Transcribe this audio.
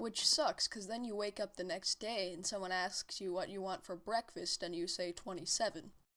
Which sucks, because then you wake up the next day and someone asks you what you want for breakfast and you say 27.